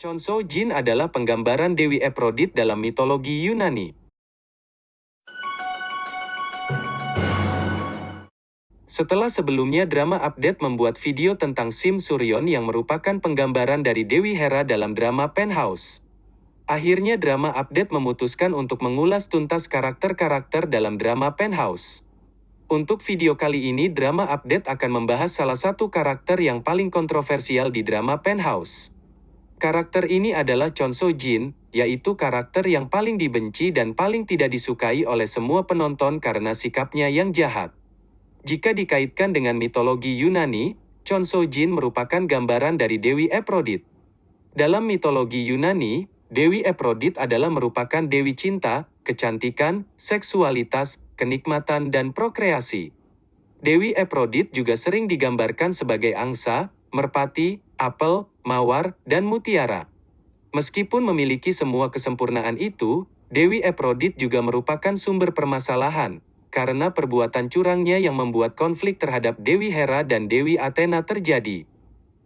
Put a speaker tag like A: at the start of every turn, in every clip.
A: Chonso Jin adalah penggambaran Dewi Aphrodite dalam mitologi Yunani. Setelah sebelumnya drama update membuat video tentang Sim Suryon yang merupakan penggambaran dari Dewi Hera dalam drama Penthouse. Akhirnya drama update memutuskan untuk mengulas tuntas karakter-karakter dalam drama Penthouse. Untuk video kali ini drama update akan membahas salah satu karakter yang paling kontroversial di drama Penthouse. Karakter ini adalah Chon So Jin, yaitu karakter yang paling dibenci dan paling tidak disukai oleh semua penonton karena sikapnya yang jahat. Jika dikaitkan dengan mitologi Yunani, Chon So Jin merupakan gambaran dari Dewi Aphrodite. Dalam mitologi Yunani, Dewi Aphrodite adalah merupakan dewi cinta, kecantikan, seksualitas, kenikmatan dan prokreasi. Dewi Aphrodite juga sering digambarkan sebagai angsa, merpati, apel, mawar, dan mutiara. Meskipun memiliki semua kesempurnaan itu, Dewi Aphrodite juga merupakan sumber permasalahan, karena perbuatan curangnya yang membuat konflik terhadap Dewi Hera dan Dewi Athena terjadi.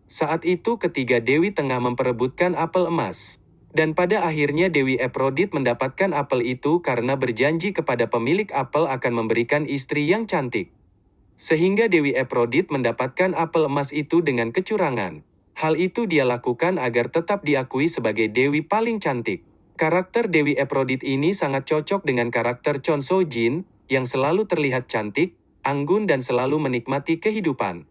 A: Saat itu ketiga Dewi tengah memperebutkan apel emas. Dan pada akhirnya Dewi Aphrodite mendapatkan apel itu karena berjanji kepada pemilik apel akan memberikan istri yang cantik. Sehingga Dewi Aphrodite mendapatkan apel emas itu dengan kecurangan. Hal itu dia lakukan agar tetap diakui sebagai Dewi paling cantik. Karakter Dewi Aphrodite ini sangat cocok dengan karakter Chon So Jin, yang selalu terlihat cantik, anggun dan selalu menikmati kehidupan.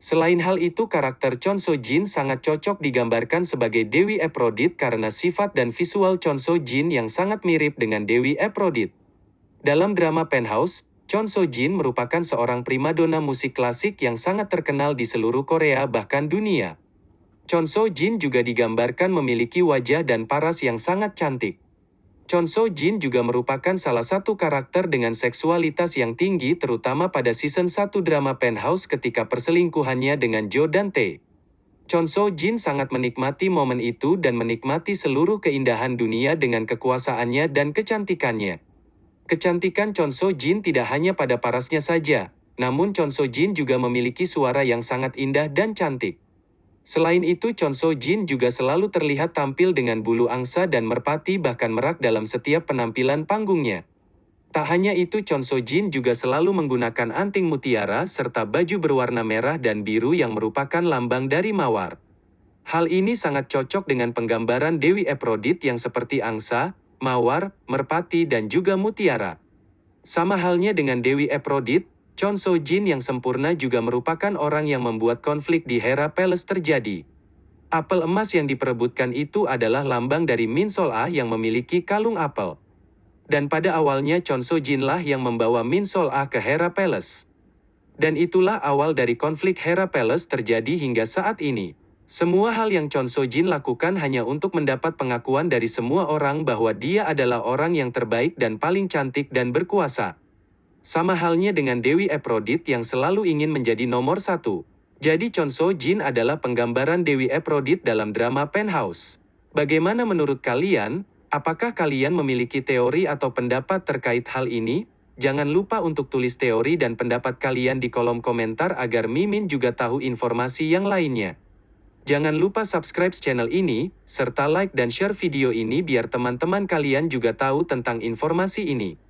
A: Selain hal itu karakter Chon So Jin sangat cocok digambarkan sebagai Dewi Aphrodite karena sifat dan visual Chon So Jin yang sangat mirip dengan Dewi Aphrodite. Dalam drama Penthouse, Chon So Jin merupakan seorang primadona musik klasik yang sangat terkenal di seluruh Korea bahkan dunia. Chon So Jin juga digambarkan memiliki wajah dan paras yang sangat cantik. Chon So Jin juga merupakan salah satu karakter dengan seksualitas yang tinggi terutama pada season 1 drama Penthouse ketika perselingkuhannya dengan Jo dan Tae. Chon So Jin sangat menikmati momen itu dan menikmati seluruh keindahan dunia dengan kekuasaannya dan kecantikannya. Kecantikan Chon So Jin tidak hanya pada parasnya saja, namun Chon So Jin juga memiliki suara yang sangat indah dan cantik. Selain itu Chon Jin juga selalu terlihat tampil dengan bulu angsa dan merpati bahkan merak dalam setiap penampilan panggungnya. Tak hanya itu Chon Jin juga selalu menggunakan anting mutiara serta baju berwarna merah dan biru yang merupakan lambang dari mawar. Hal ini sangat cocok dengan penggambaran Dewi Aphrodite yang seperti angsa, mawar, merpati dan juga mutiara. Sama halnya dengan Dewi Aphrodite, Chon So Jin yang sempurna juga merupakan orang yang membuat konflik di Hera Palace terjadi. Apel emas yang diperebutkan itu adalah lambang dari Min Sol Ah yang memiliki kalung apel. Dan pada awalnya Chon So Jin lah yang membawa Min Sol Ah ke Hera Palace. Dan itulah awal dari konflik Hera Palace terjadi hingga saat ini. Semua hal yang Chon So Jin lakukan hanya untuk mendapat pengakuan dari semua orang bahwa dia adalah orang yang terbaik dan paling cantik dan berkuasa. Sama halnya dengan Dewi Aphrodite yang selalu ingin menjadi nomor satu. Jadi Chon So Jin adalah penggambaran Dewi Aphrodite dalam drama Penthouse. Bagaimana menurut kalian? Apakah kalian memiliki teori atau pendapat terkait hal ini? Jangan lupa untuk tulis teori dan pendapat kalian di kolom komentar agar Mimin juga tahu informasi yang lainnya. Jangan lupa subscribe channel ini, serta like dan share video ini biar teman-teman kalian juga tahu tentang informasi ini.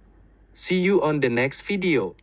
A: See you on the next video.